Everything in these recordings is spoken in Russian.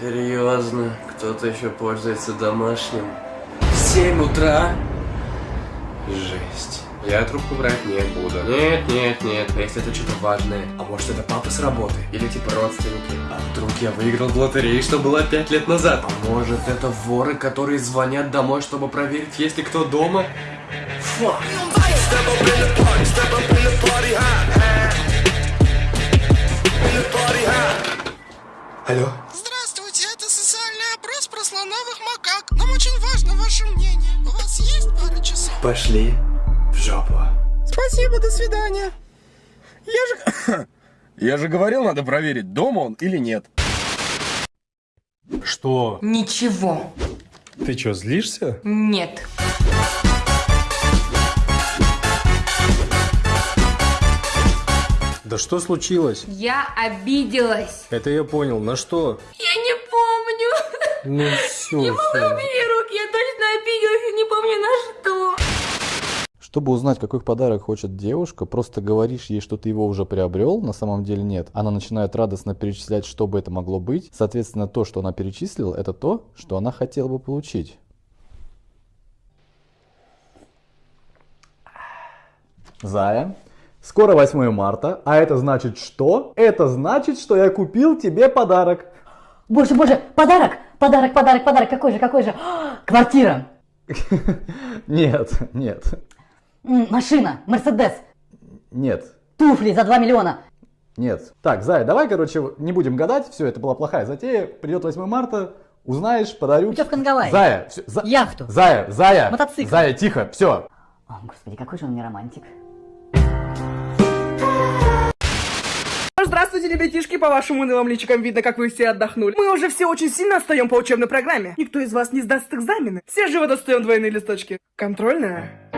поздно. Кто-то еще пользуется домашним. 7 утра. Жесть. Я трубку брать не буду. Нет, нет, нет. А если это что-то важное? А может это папа с работы? Или типа родственники? А вдруг я выиграл в лотерею, что было 5 лет назад? А может это воры, которые звонят домой, чтобы проверить, есть ли кто дома? Фак. Алло? Ваше мнение. У вас есть пара часов? Пошли в жопу. Спасибо, до свидания. Я же... Я же говорил, надо проверить, дома он или нет. Что? Ничего. Ты что, злишься? Нет. Да что случилось? Я обиделась. Это я понял. На что? Я не помню. Ну все, Не могу убери руки, я точно обиделась и не помню на что. Чтобы узнать, какой подарок хочет девушка, просто говоришь ей, что ты его уже приобрел, на самом деле нет. Она начинает радостно перечислять, что бы это могло быть. Соответственно, то, что она перечислила, это то, что она хотела бы получить. Зая, скоро 8 марта, а это значит что? Это значит, что я купил тебе подарок. Боже, боже, подарок, подарок, подарок, подарок, какой же, какой же? А, Квартира, Нет, нет, М, машина, Мерседес, нет. туфли за 2 миллиона. Нет. Так, Зая, давай, короче, не будем гадать, все, это была плохая затея. Придет 8 марта, узнаешь, подарю. Путевка на Гавайи. Зая, всё, За- Яхту. Зая, Зая. Мотоцикл. Зая, тихо, все. О, господи, какой же он не романтик. Здравствуйте, ребятишки, по вашим унылым личикам видно, как вы все отдохнули. Мы уже все очень сильно отстаем по учебной программе. Никто из вас не сдаст экзамены. Все живо достаем двойные листочки. Контрольная.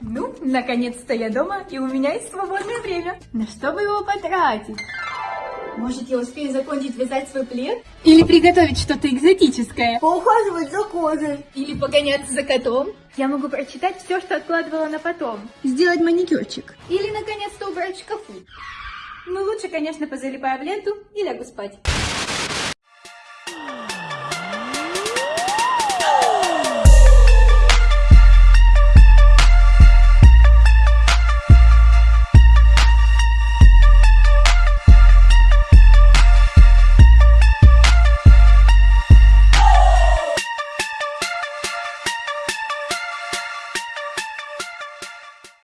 Ну, наконец-то я дома, и у меня есть свободное время. На что бы его потратить? Может, я успею закончить вязать свой плед? Или приготовить что-то экзотическое? Поухаживать за кожей. Или погоняться за котом? Я могу прочитать все, что откладывала на потом. Сделать маникюрчик. Или, наконец-то, убрать шкафу. Ну, лучше, конечно, позалипаю в ленту и лягу спать.